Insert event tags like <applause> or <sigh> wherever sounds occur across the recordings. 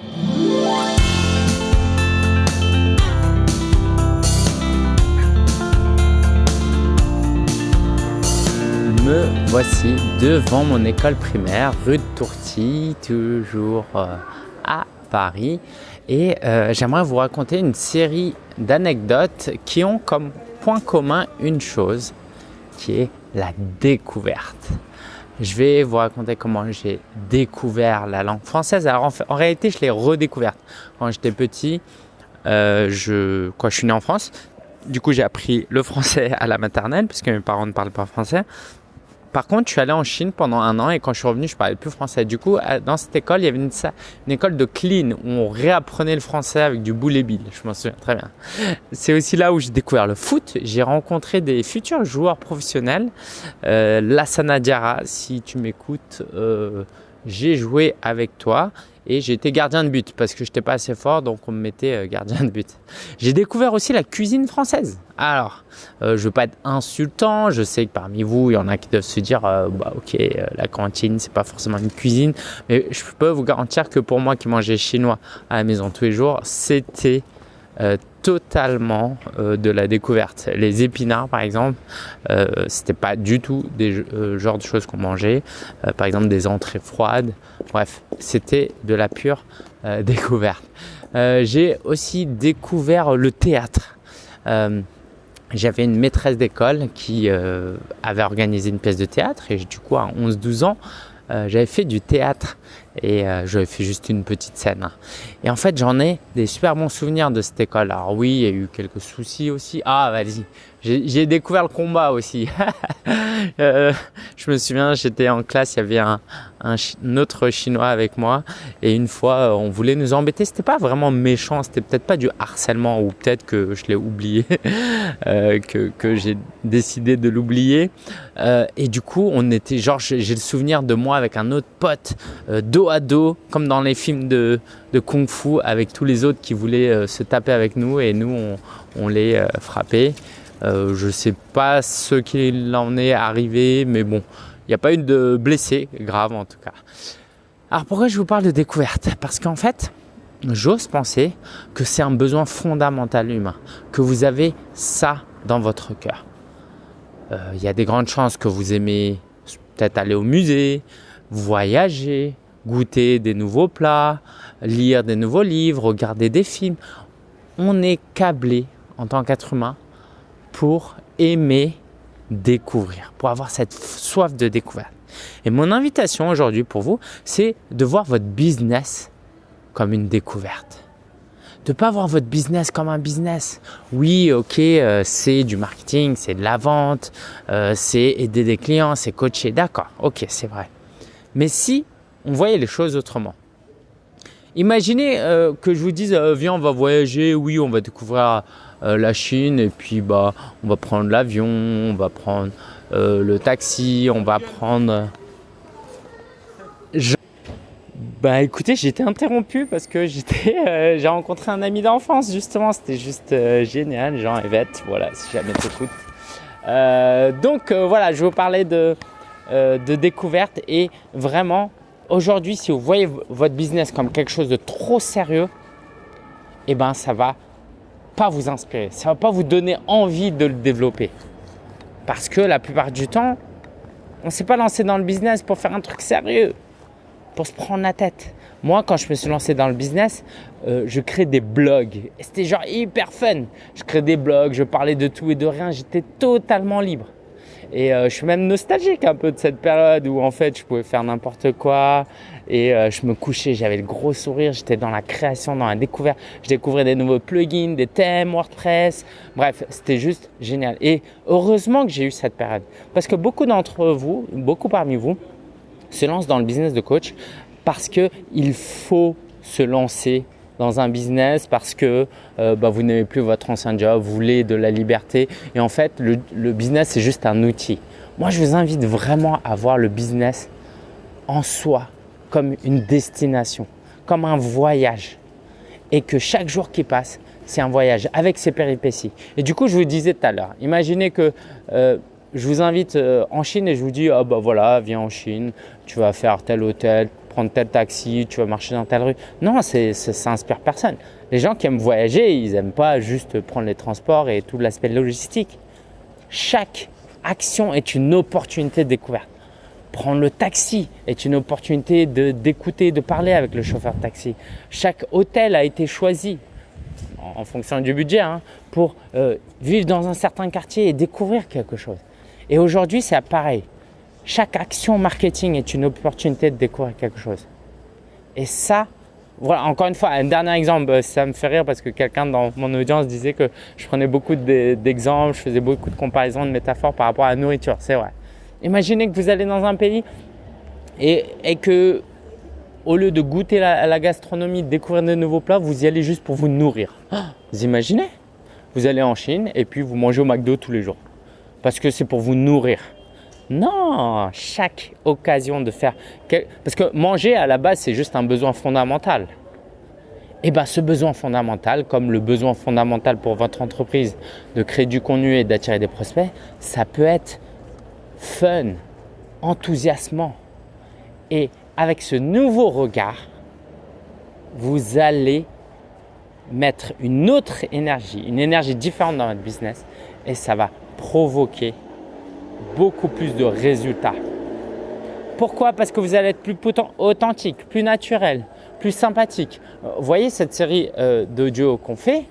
Me voici devant mon école primaire, rue de Tourty, toujours euh, à Paris. Et euh, j'aimerais vous raconter une série d'anecdotes qui ont comme point commun une chose, qui est la découverte. Je vais vous raconter comment j'ai découvert la langue française. Alors en, réalité, je l'ai redécouverte. Quand j'étais petit, euh, je, quand je suis né en France, du coup j'ai appris le français à la maternelle puisque mes parents ne parlent pas français. Par contre, je suis allé en Chine pendant un an et quand je suis revenu, je parlais plus français. Du coup, dans cette école, il y avait une, école de clean où on réapprenait le français avec du boulet bill. Je m'en souviens très bien. C'est aussi là où j'ai découvert le foot. J'ai rencontré des futurs joueurs professionnels. Euh, Lassana Diarra, si tu m'écoutes, euh, j'ai joué avec toi et été gardien de but parce que je n'étais pas assez fort donc on me mettait euh, gardien de but. <laughs> J'ai découvert aussi la cuisine française. Alors, euh, je ne veux pas être insultant, je sais que parmi vous, il y en a qui doivent se dire euh, bah, OK, la cantine, c'est pas forcément une cuisine, mais je peux vous garantir que pour moi qui mangeais chinois à la maison tous les jours, c'était totalement euh, de la découverte. Les épinards, par exemple, euh, c'était pas du tout des euh, genres de choses qu'on mangeait. Euh, par exemple, des entrées froides. Bref, c'était de la pure <laughs> découverte. J'ai aussi découvert le théâtre. j'avais une maîtresse d'école qui avait organisé une pièce de théâtre et du coup à 11-12 ans j'avais fait du théâtre et euh, j'avais fait juste une petite scène. Et en fait, j'en ai des super bons souvenirs de cette école. Alors oui, il y a eu quelques soucis aussi. Ah, vas-y, j'ai découvert le combat aussi. <laughs> euh, je me souviens, j'étais en classe, il y avait un, autre chinois avec moi et une fois, euh, on voulait nous embêter. C'était pas vraiment méchant, c'était peut-être pas du harcèlement ou peut-être que je l'ai oublié, <laughs> euh, que, que j'ai décidé de l'oublier. Et du coup, on était genre, j'ai le souvenir de moi avec un autre pote euh, à dos, comme dans les films de, de kung fu, avec tous les autres qui voulaient euh, se taper avec nous et nous, on, on les euh, frappait. Euh, je sais pas ce qu'il en est arrivé, mais bon, il n'y a pas eu de blessés grave en tout cas. Alors pourquoi je vous parle de découverte? Parce qu'en fait, j'ose penser que c'est un besoin fondamental humain, que vous avez ça dans votre cœur. Il y a des grandes chances que vous aimez peut-être aller au musée, voyager, goûter des nouveaux plats, lire des nouveaux livres, regarder des films. On est câblé en tant qu'être humain pour aimer découvrir, pour avoir cette soif de découverte. Et mon invitation aujourd'hui pour vous, c'est de voir votre business comme une découverte. De ne pas voir votre business comme un business. Oui, ok, euh, c'est du marketing, c'est de la vente, euh, c'est aider des clients, c'est coacher. D'accord, ok, c'est vrai. Mais si on voyait les choses autrement. Imaginez euh, que je vous dise, euh, viens, on va voyager, oui, on va découvrir euh, la Chine et puis bah, on va prendre l'avion, on va prendre le taxi, on va prendre... Je... Bah écoutez, été interrompu parce que j'étais, j'ai rencontré un ami d'enfance justement, c'était juste génial, Jean Yvette, voilà, si jamais t'écoutes. Donc voilà, je vous parler de, de découverte et vraiment, aujourd'hui, si vous voyez votre business comme quelque chose de trop sérieux, eh ben ça va pas vous inspirer, ça va pas vous donner envie de le développer. Parce que la plupart du temps, on ne s'est pas lancé dans le business pour faire un truc sérieux, pour se prendre la tête. Moi, quand je me suis lancé dans le business, euh, je crée des blogs. C'était genre hyper fun. Je crée des blogs, je parlais de tout et de rien, j'étais totalement libre. Et euh, je suis même nostalgique un peu de cette période où en fait je pouvais faire n'importe quoi et euh, je me couchais, j'avais le gros sourire, j'étais dans la création, dans la découverte. Je découvrais des nouveaux plugins, des thèmes WordPress. Bref, c'était juste génial. Et heureusement que j'ai eu cette période parce que beaucoup d'entre vous, beaucoup parmi vous, se lancent dans le business de coach parce que il faut se lancer dans un business parce que euh, bah, vous n'aimez plus votre ancien job, vous voulez de la liberté et en fait le, business c'est juste un outil. Moi je vous invite vraiment à voir le business en soi comme une destination, comme un voyage et que chaque jour qui passe c'est un voyage avec ses péripéties. Et du coup je vous disais tout à l'heure, imaginez que euh, je vous invite euh, en Chine et je vous dis ah bah voilà viens en Chine, tu vas faire tel hôtel, prendre tel taxi, tu vas marcher dans telle rue. Non, ça inspire personne. Les gens qui aiment voyager, ils n'aiment pas juste prendre les transports et tout l'aspect logistique. Chaque action est une opportunité de découverte. Prendre le taxi est une opportunité d'écouter, de, parler avec le chauffeur de taxi. Chaque hôtel a été choisi en, fonction du budget hein, pour euh, vivre dans un certain quartier et découvrir quelque chose. Et aujourd'hui, c'est pareil. Chaque action marketing est une opportunité de découvrir quelque chose. Et ça, voilà, encore une fois, un dernier exemple, euh, ça me fait rire parce que quelqu'un dans mon audience disait que je prenais beaucoup d'exemples, je faisais beaucoup de comparaisons, de métaphores par rapport à la nourriture. C'est vrai. Imaginez que vous allez dans un pays et, que au lieu de goûter la, la, gastronomie, de découvrir de nouveaux plats, vous y allez juste pour vous nourrir. Ah, vous imaginez? Vous allez en Chine et puis vous mangez au McDo tous les jours parce que c'est pour vous nourrir. Non, chaque occasion de faire… Parce que manger à la base, c'est juste un besoin fondamental. Et eh bien ce besoin fondamental, comme le besoin fondamental pour votre entreprise de créer du contenu et d'attirer des prospects, ça peut être fun, enthousiasmant. Et avec ce nouveau regard, vous allez mettre une autre énergie, une énergie différente dans votre business et ça va provoquer beaucoup plus de résultats. Pourquoi? Parce que vous allez être plus authentique, plus naturel, plus sympathique. Euh, vous voyez cette série euh, d'audio qu'on fait?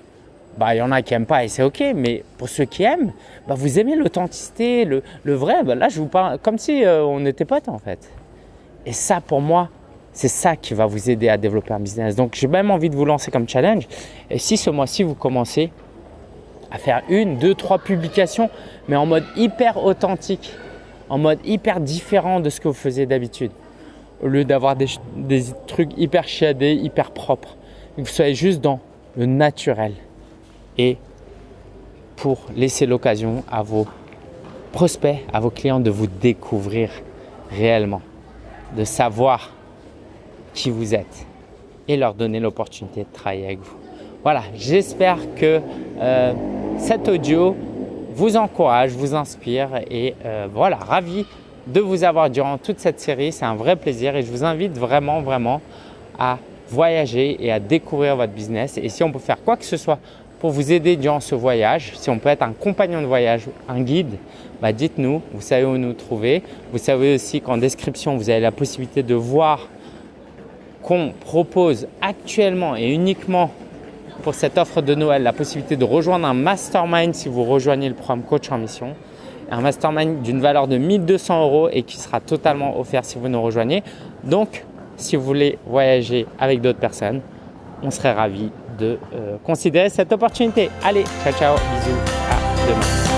Bah, il y en a qui n'aiment pas et c'est ok, mais pour ceux qui aiment, bah, vous aimez l'authenticité, le, vrai. Bah, là, je vous parle comme si euh, on était potes en fait. Et ça, pour moi, c'est ça qui va vous aider à développer un business. Donc, j'ai même envie de vous lancer comme challenge. Et si ce mois-ci, vous commencez à faire une, deux, trois publications, mais en mode hyper authentique, en mode hyper différent de ce que vous faisiez d'habitude. Au lieu d'avoir des, trucs hyper chiadés, hyper propres. Vous soyez juste dans le naturel. Et pour laisser l'occasion à vos prospects, à vos clients de vous découvrir réellement, de savoir qui vous êtes et leur donner l'opportunité de travailler avec vous. Voilà, j'espère que euh, cet audio vous encourage, vous inspire et euh, voilà, ravi de vous avoir durant toute cette série. C'est un vrai plaisir et je vous invite vraiment, vraiment à voyager et à découvrir votre business. Et si on peut faire quoi que ce soit pour vous aider durant ce voyage, si on peut être un compagnon de voyage, un guide, bah dites-nous, vous savez où nous trouver. Vous savez aussi qu'en description, vous avez la possibilité de voir qu'on propose actuellement et uniquement pour cette offre de Noël la possibilité de rejoindre un mastermind si vous rejoignez le programme Coach en Mission. Un mastermind d'une valeur de 1200 euros et qui sera totalement offert si vous nous rejoignez. Donc, si vous voulez voyager avec d'autres personnes, on serait ravis de euh, considérer cette opportunité. Allez, ciao, ciao, bisous, à demain.